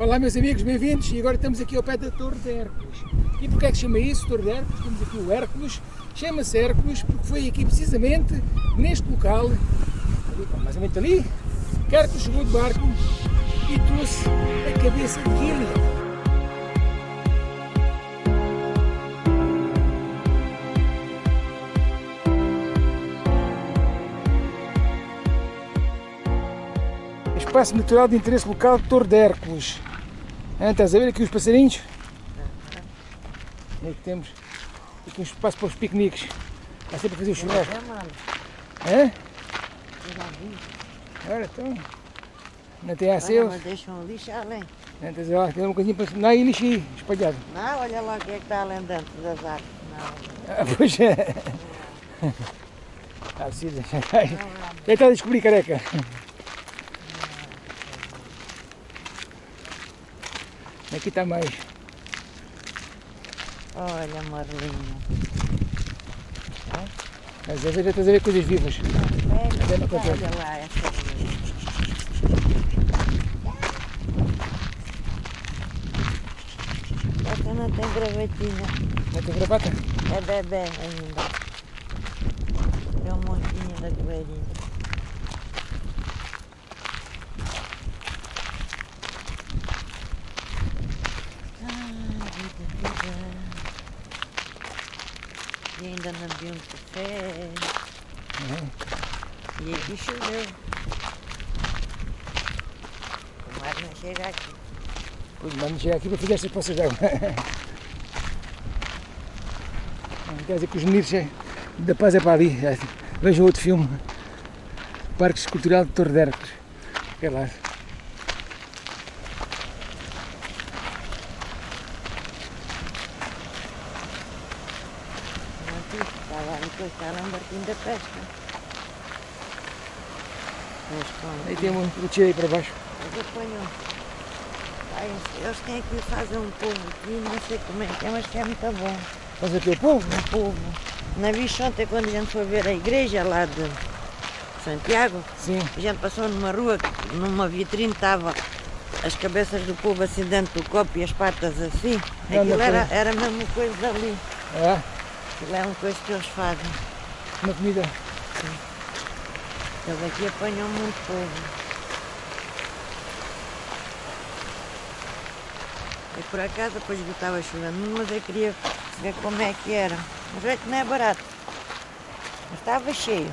Olá meus amigos, bem-vindos e agora estamos aqui ao pé da Torre de Hércules. E porquê é que chama isso, Torre de Hércules? Temos aqui o Hércules, chama-se Hércules porque foi aqui precisamente neste local, ali, mais ou menos ali, que Hércules chegou de barco e trouxe a cabeça de Gillian. Espaço Natural de Interesse Local de Torre de Hércules. Ah, estás a ver aqui os passarinhos? E aqui temos aqui um espaço para os piqueniques. Há sempre a fazer o churrasco. Hã? Olha, então. Não tem a seu. deixam lixo além. Não, estás a ver, tem uma coisinha para. Não, aí lixo aí, espalhado. Não, olha lá o que é que está além dentro das árvores. Não, Ah, pois é. Ah, precisa. Já está a descobrir careca. Aqui está mais. olha, Marlinha. Às vezes já estás a ver coisas vivas. Olha, não consegue. olha lá essa. Esta não tem gravatinha. Não tem gravata? É bebê ainda. Tem um montinho da goeirinha. Ah, vida, vida. E ainda não vi um café. E aqui choveu. O mar não chega aqui. Pois, Vamos chegar aqui para fazer estas poças de água. Quer dizer que os meninos é- da paz é para ali. Vejam outro filme. Parques Cultural de Torre de Hércules. É lá. Não vi, estava ali, depois está lá um barquinho da pesca. Aí tem um tiro aí para baixo. Eles apanham. Ai, eles têm aqui, fazem um povo aqui, não sei como é que é, mas que é muito bom. Faz aqui o povo. Um povo. Na vista ontem, quando a gente foi ver a igreja lá de Santiago, Sim. a gente passou numa rua, que numa vitrine estava as cabeças do povo assim dentro do copo e as patas assim. Aquilo era, era a mesma coisa dali. Ah, Aquilo é uma coisa que eles fazem. Uma comida. Eles aqui apanham muito povo. E por acaso depois que estava chovendo, mas eu queria ver como é que era. Mas é que não é barato. Mas estava cheio.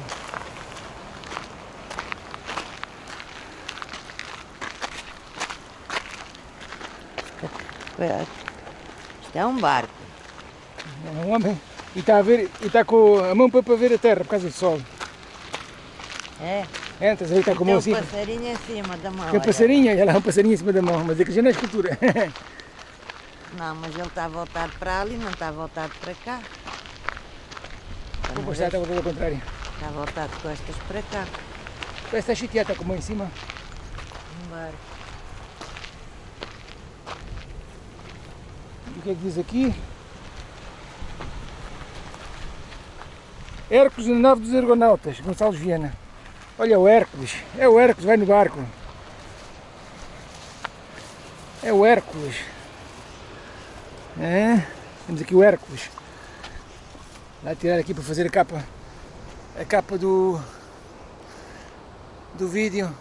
Isto é um barco. É um homem. E está a ver, e está com a mão para ver a terra por causa do sol. É. É, estás a ver, está com a Tem mão um assim. passarinho em cima da mão. Tem um passarinho, olha lá um passarinho em cima da mão, mas é que já não é escultura. Não, mas ele está voltado para ali, não está voltado para cá. Vou postar, está voltado ao contrário. Está voltado de costas para cá. Parece que está chateado, está com a mão em cima. Um. E o que é que diz aqui? Hércules na nave dos Argonautas, Gonçalves Viana. Olha o Hércules, é o Hércules, vai no barco. É o Hércules. É, temos aqui o Hércules. Vai tirar aqui para fazer a capa. A capa do. do vídeo.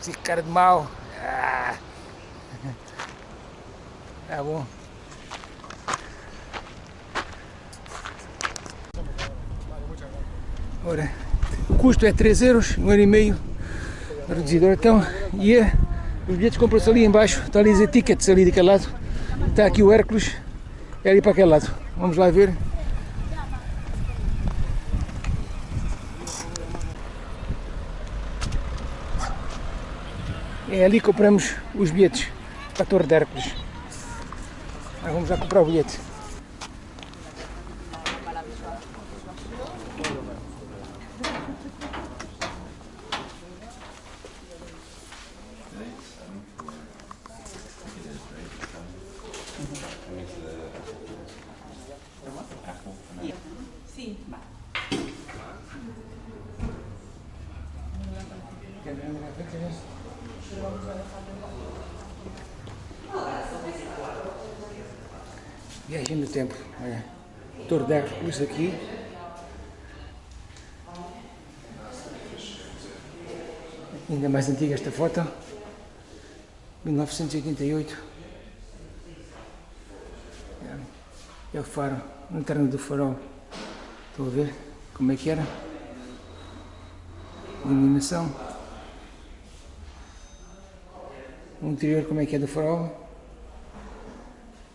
Esse cara de mau. Ah. Tá bom. Ora, o custo é 3 euros, 1 euro e meio reduzido. Então, e é, os bilhetes compram-se ali em baixo, está ali as tickets ali daquele lado. Está aqui o Hércules, é ali para aquele lado. Vamos lá ver. É ali que compramos os bilhetes para a Torre de Hércules. Agora vamos lá comprar o bilhete. Viagem no tempo, olha. Torre da Recurso aqui. Ainda mais antiga esta foto. 1988. É, é o faro, no terno do farol. Estão a ver como é que era? Iluminação. O interior como é que é do farol.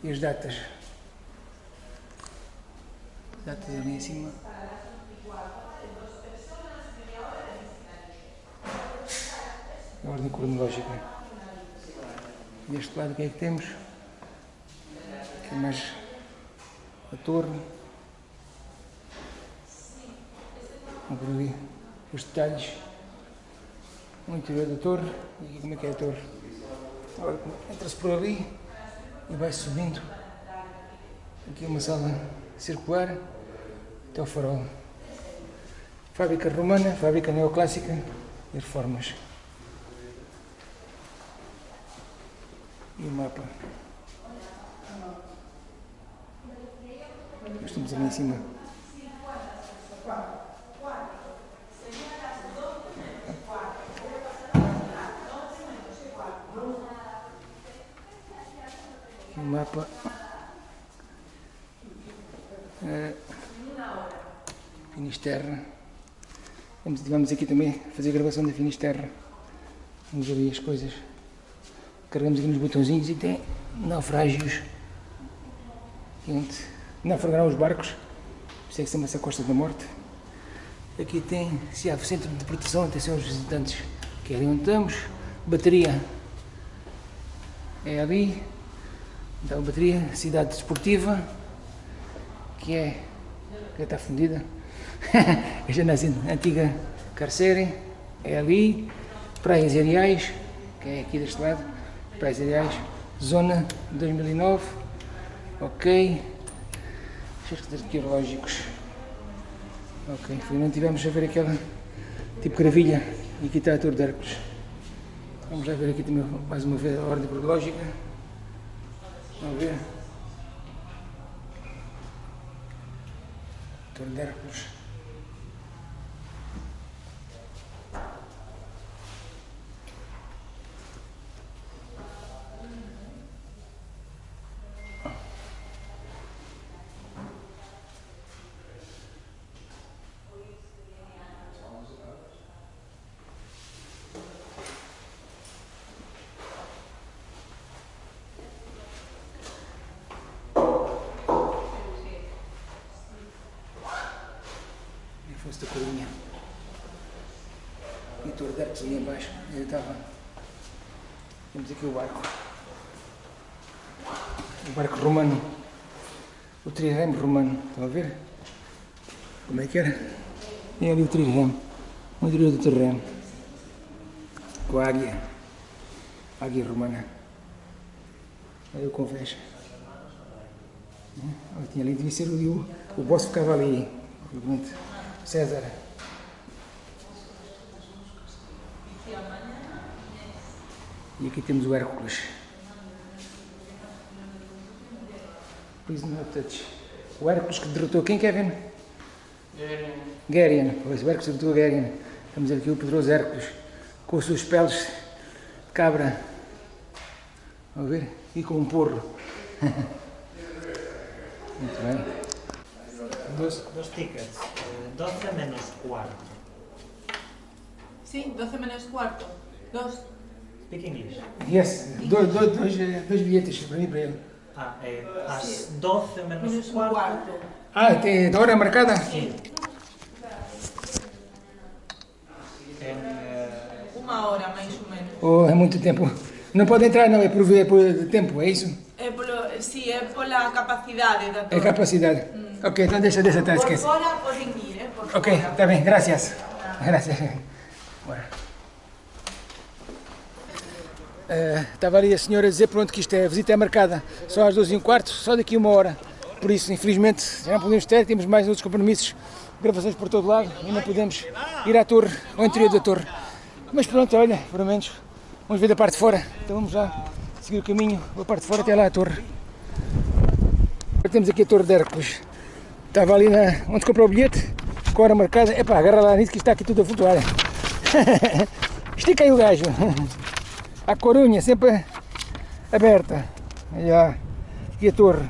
E as datas. Datas ali em cima. A ordem cronológica. Deste lado o que é que temos? Aqui mais a torre. Por ali os detalhes. O interior da torre. E como é que é a torre. Agora entra-se por ali e vai subindo. Aqui uma sala circular até o farol. Fábrica romana, fábrica neoclássica e reformas. E o mapa. Estamos ali em cima. Aqui o mapa. É, Finisterra. Vamos, vamos aqui também fazer a gravação da Finisterra. Vamos ver as coisas. Carregamos aqui nos botãozinhos e tem naufrágios. Onde naufragaram os barcos. Isso é que chama-se a Costa da Morte. Aqui tem se há centro de proteção, atenção aos visitantes que é ali onde estamos. Bateria é ali. Então bateria, cidade desportiva, que é que está fundida. a janela antiga carcere é ali. Praias Areais, que é aqui deste lado. Praias Areais, zona 2009. Ok. Registros arqueológicos. Ok, finalmente tivemos a ver aquela tipo gravilha e aqui está a Torre de Hércules. Vamos já ver aqui também mais uma vez a ordem cronológica. Vamos ver. Torre de Hércules. E de Hércules ali embaixo. Ele estava. Temos aqui o barco. O barco romano. O trirreme romano. Estão a ver? Como é que era? Tem ali o trirreme. O interior do trirreme. Com a águia. A águia romana. Olha o convés. Olha, tinha ali, devia ser o, o boss ficava ali. Pronto. César. E aqui temos o Hércules. No touch. O Hércules que derrotou quem, Kevin? Gerian. Pois, o Hércules derrotou Gerian. Estamos aqui o poderoso Hércules com os seus peles de cabra. Vamos ver? E com um porro. Muito bem. Dos, dos tickets. Eh, 12 menos cuarto. Sí, 12 menos cuarto. Dos. Speak English. Yes, dois, dois, dois, eh, dois bilhetes para mim e para ele. Ah, eh, as 12 menos Menos cuarto. cuarto. Ah, tem a hora marcada? Sí. En, eh, Unha hora, máis ou menos. Oh, é muito tempo. Não pode entrar, não, é por, é por tempo, é isso? É polo, sí, é pola capacidade da É torre. capacidade. Ok, então deixa, deixa, tá, Por esquece. fora poden ir, eh? Ok, está bem, gracias. Gracias. Bora. Eh, Estava ali a senhora a dizer pronto, que isto é, a visita é marcada só às 12 e um quarto, só daqui a uma hora. Por isso, infelizmente, já não podemos ter, temos mais outros compromissos, gravações por todo lado e não podemos ir à torre, ao interior da torre. Mas pronto, olha, pelo menos, vamos ver da parte de fora. Então vamos lá seguir o caminho, a parte de fora até lá à torre. temos aqui a Torre de Hércules. Estava ali na, onde comprou o bilhete, com a hora marcada. Epá, agarra lá nisso que está aqui tudo a flutuar. Estica aí o gajo. A corunha sempre aberta. Olha aqui a torre.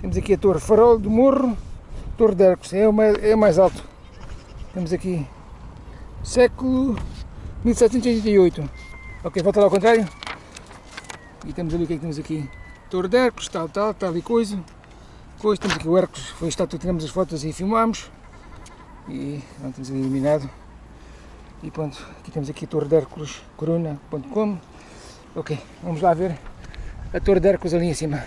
Temos aqui a torre Farol do Morro, Torre de Hércules. É o mais, é mais alto. Temos aqui século 1788. Ok, volta lá ao contrário. E temos ali o que é que temos aqui? Torre de Hércules, tal, tal, tal e coisa. coisa. Temos aqui o Hércules, foi estátua, tiramos as fotos e filmámos. E pronto, temos ali iluminado. E pronto, aqui temos aqui a Torre de Hércules, corona.com. Ok, vamos lá ver a Torre de Hércules ali em cima.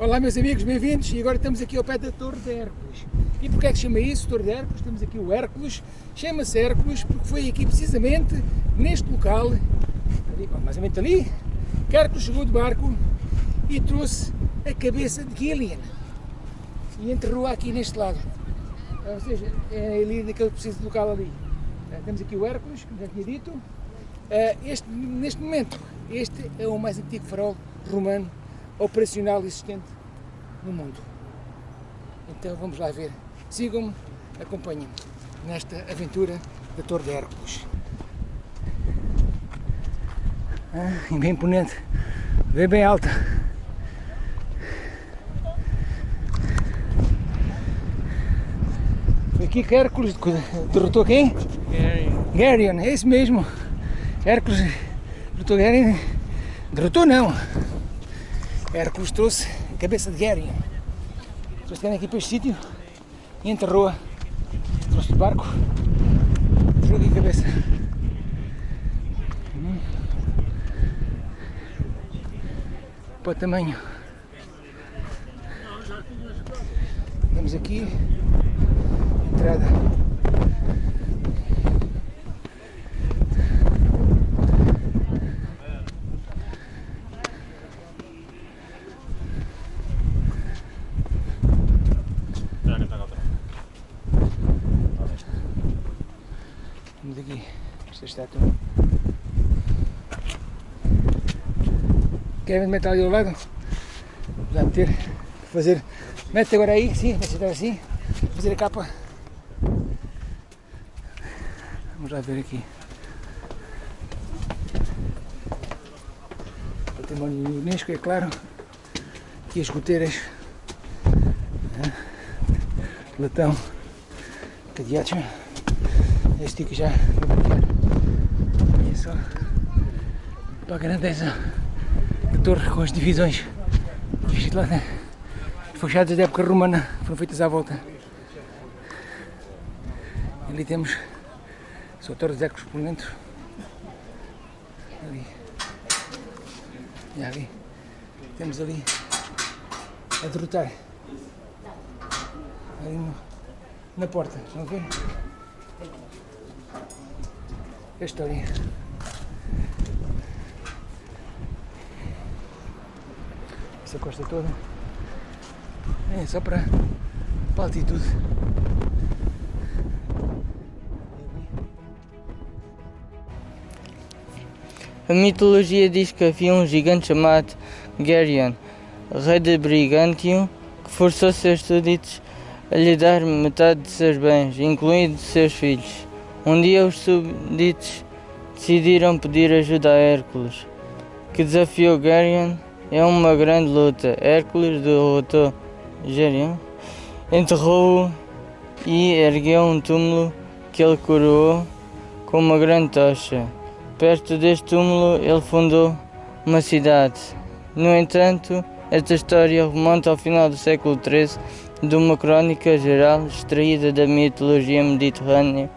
Olá meus amigos, bem-vindos e agora estamos aqui ao pé da Torre de Hércules. E porquê é que chama isso Torre de Hércules? Temos aqui o Hércules, chama-se Hércules porque foi aqui precisamente neste local, ali, mais ou menos ali, que Hércules chegou de barco e trouxe a cabeça de Gillian e enterrou aqui neste lado. Ou seja, é ali naquele preciso local ali. Eh, Temos aqui o Hércules, como já tinha dito. Eh, Este, neste momento, este é o mais antigo farol romano operacional existente no mundo. Então vamos lá ver. Sigam-me, acompanhem-me nesta aventura da Torre de Hércules. Ah, bem imponente, bem bem alta. Aqui que Hércules derrotou quem? Garion, é isso mesmo. Hércules derrotou Garion. Derrotou não. Hércules trouxe a cabeça de Garion. Trouxe aqui para este sítio e enterrou-a. Trouxe de barco. Enterrou aqui a cabeça. Hum. Para o tamanho. Temos aqui entrada. Temos aqui esta estátua. Querem meter ali ao lado? Vamos ter que fazer. Mete agora aí, sim, sentar assim. Fazer a capa. Vamos lá ver aqui. Património do Unesco, é claro. Aqui as goteiras. Ah, Latão. Cadeados. Este aqui já. E é só para a grandeza da torre com as divisões. Lá, né? Da época romana foram feitas à volta. Ali temos só a Torre dos Hércules por dentro. Ali. E ali. Temos ali a derrotar. Ali no- na porta. Estão a ver? Esta ali. Essa costa toda. É só para, para a altitude. A mitologia diz que havia um gigante chamado Geryon, rei de Brigantium, que forçou seus súditos a lhe dar metade de seus bens, incluindo seus filhos. Um dia os súditos decidiram pedir ajuda a Hércules, que desafiou Geryon em uma grande luta. Hércules derrotou Geryon, enterrou-o e ergueu um túmulo que ele coroou com uma grande tocha. Perto deste túmulo ele fundou uma cidade. No entanto, esta história remonta ao final do século XIII de uma crónica geral extraída da mitologia mediterrânea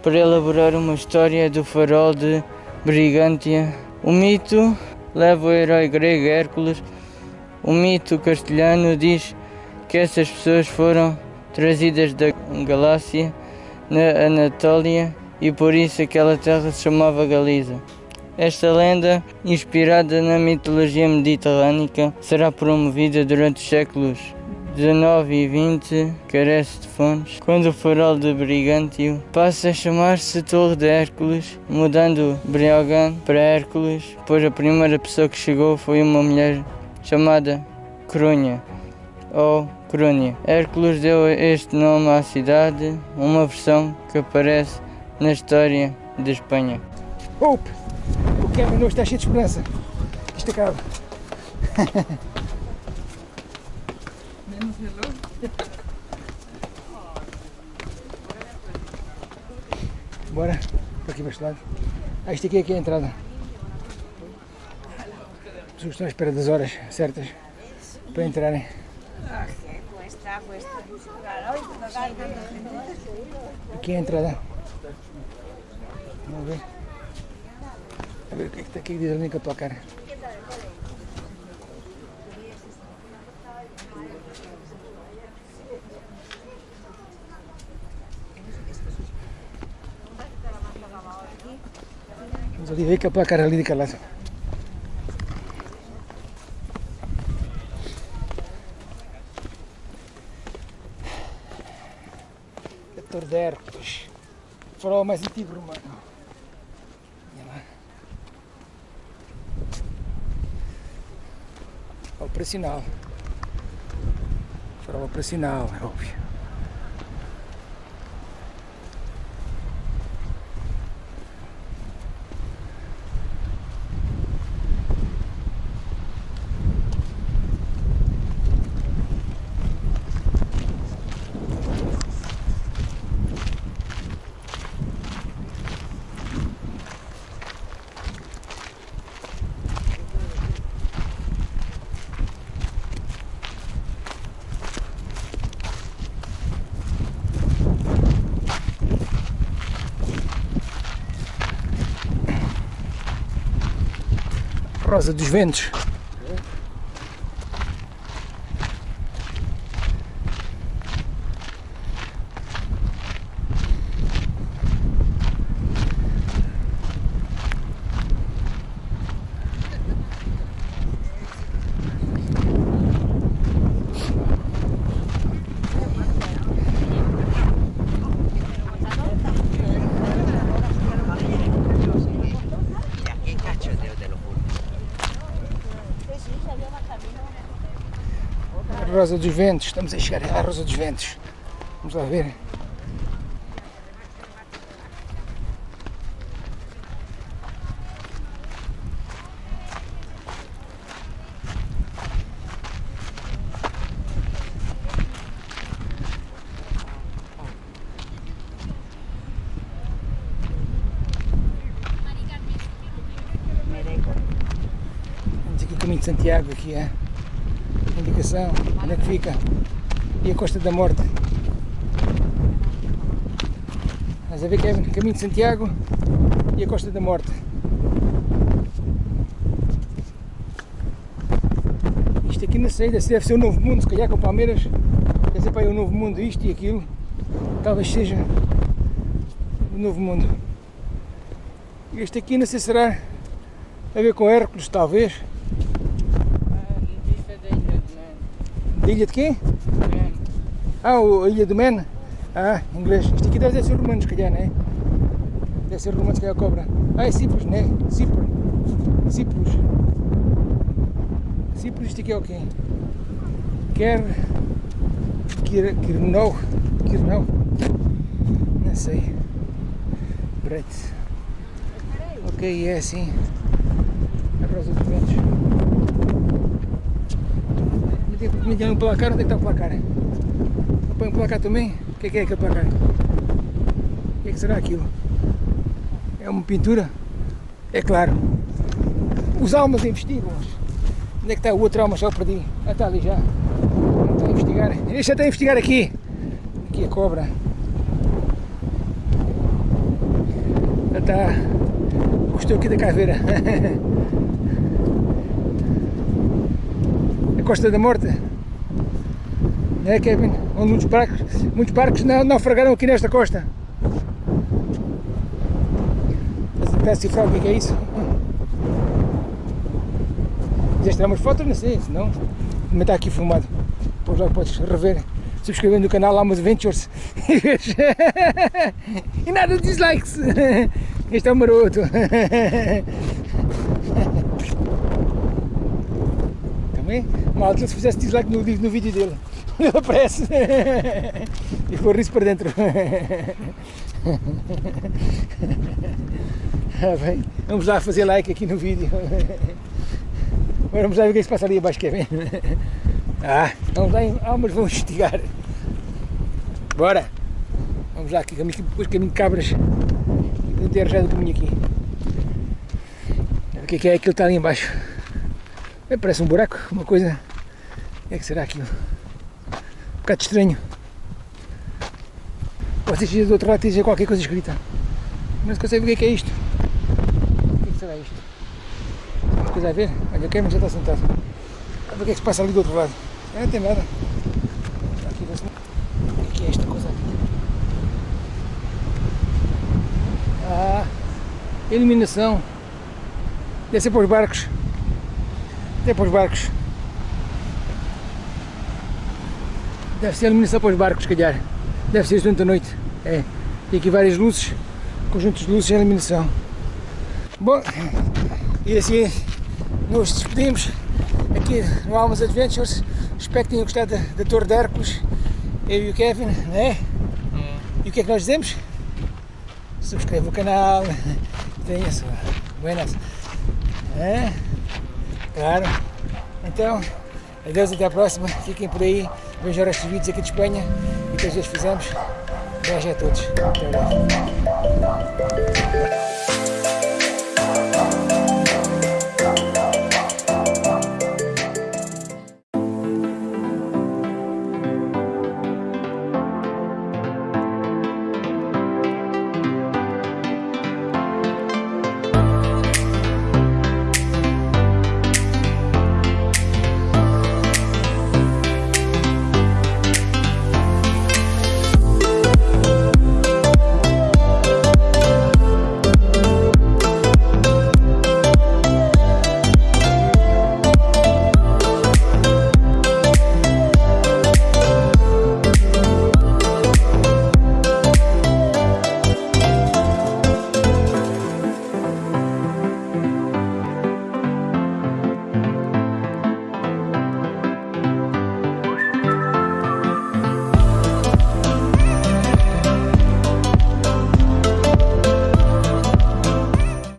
para elaborar uma história do farol de Brigantia. O mito leva o herói grego Hércules. O mito castelhano diz que essas pessoas foram trazidas da Galácia, na Anatólia, e por isso aquela terra se chamava Galiza. Esta lenda, inspirada na mitologia mediterrânica, será promovida durante os séculos XIX e XX, carece de fontes, quando o farol de Brigantio passa a chamar-se Torre de Hércules, mudando Briogan para Hércules, pois a primeira pessoa que chegou foi uma mulher chamada Corunha ou Corunha. Hércules deu este nome à cidade, uma versão que aparece na história de Espanha. Hope! O Kevin hoje está cheio de esperança. Isto acaba. Bora, para aqui para este lado. Ah, isto aqui, aqui é a entrada. As pessoas estão à espera das horas certas para entrarem. Aqui é a entrada. Vamos ver. A ver o que é que está aqui que diz ali com a tua cara. Vamos ali ver que a placa ali de calaço. De. Farol mais antigo romano. Operacional. Farol operacional, é óbvio. Rosa dos Ventos. Rosa dos Ventos, estamos a chegar à Rosa dos Ventos. Vamos lá ver. Vamos aqui o caminho de Santiago aqui, é? Indicação, onde é que fica, e a Costa da Morte. Estás a ver é Caminho de Santiago e a Costa da Morte. Isto aqui na saída, deve ser o Novo Mundo, se calhar com Palmeiras, quer dizer, para o Novo Mundo, isto e aquilo, talvez seja o Novo Mundo. Este aqui não sei se será a ver com Hércules, talvez. Da ilha de quem? Ah, o- a ilha do Man? Ah, inglês. Isto aqui deve ser romano, se calhar, não é? Deve ser romano, se calhar, a cobra. Ah, é Cipros, não é? Cipro. Cipros. Cipros, isto aqui é o quê? Quer... Quer... Quirnau? Quirnau? Não sei. Breit. Ok, é assim. A Rosa dos Ventos. Me tem um placar, onde é que está o placar? Põe um placar também? O que é que é aquele placar? O que que será aquilo? É uma pintura? É claro. Os almas investigam. Onde é que está o outro alma? Já o perdi. Ah, está ali já. Está a investigar. Este já está a investigar aqui. Aqui a cobra. Já está. Gostou aqui da caveira. a Costa da Morte. É, Kevin? Onde muitos barcos, muitos barcos naufragaram aqui nesta costa. Estás a cifrar o que é é isso? Quiseste tirar umas fotos? Não sei, senão também está aqui filmado. Depois podes rever, subscrever no canal Almas Ventures e nada de dislikes. Este é o maroto. Também Bem, malta, se fizesse dislike no, no vídeo dele, ele aparece e for isso para dentro. Ah, bem, vamos lá fazer like aqui no vídeo. Vamos lá ver o que é que se passa ali abaixo, quer ver? Ah, vamos lá, em almas vão investigar. Bora! Vamos lá, aqui, depois caminho de cabras. Não ter já do caminho aqui. O que é que é aquilo que está ali embaixo? É, parece um buraco, uma coisa. O é que será aquilo? Um bocado estranho. Vocês do outro lado têm qualquer coisa escrita. Não se consegue ver o que é, que é isto. O que, é que será isto? Tem coisa a ver? Olha, o Kevin já está sentado. O que é que se passa ali do outro lado. É, não tem nada. Aqui, vê-se- o que é esta coisa? Ah, iluminação. Deve ser para os barcos. Ser para os barcos. Deve ser iluminação para os barcos, se calhar. Deve ser durante a noite. É. Tem aqui várias luzes, conjuntos de luzes e iluminação. Bom, e assim nos despedimos aqui no Almas Adventures. Espero que tenham gostado da, da Torre de Hércules. Eu e o Kevin, não é? E o que é que nós dizemos? Subscreva o canal, tenha sua buenas. É? Claro. Então, adeus, até a próxima. Fiquem por aí. Vejam os vídeos aqui de Espanha e que às vezes fizemos. Beijo a todos. Até breve.